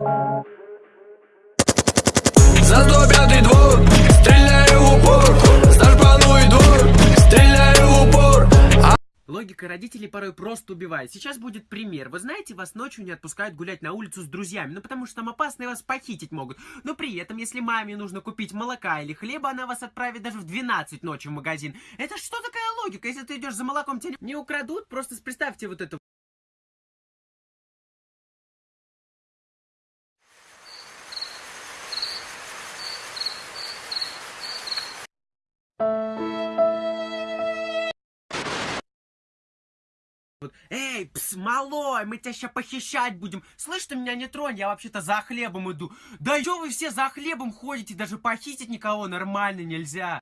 За 105 двор, стреляю в упор За двор, стреляю в упор Логика родителей порой просто убивает. Сейчас будет пример. Вы знаете, вас ночью не отпускают гулять на улицу с друзьями, ну потому что там опасно и вас похитить могут. Но при этом, если маме нужно купить молока или хлеба, она вас отправит даже в 12 ночи в магазин. Это что такая логика? Если ты идешь за молоком, тебя не украдут? Просто представьте вот это. Вот, Эй, пс, малой, мы тебя сейчас похищать будем. Слышь, ты меня не тронь, я вообще-то за хлебом иду. Да что вы все за хлебом ходите, даже похитить никого нормально нельзя.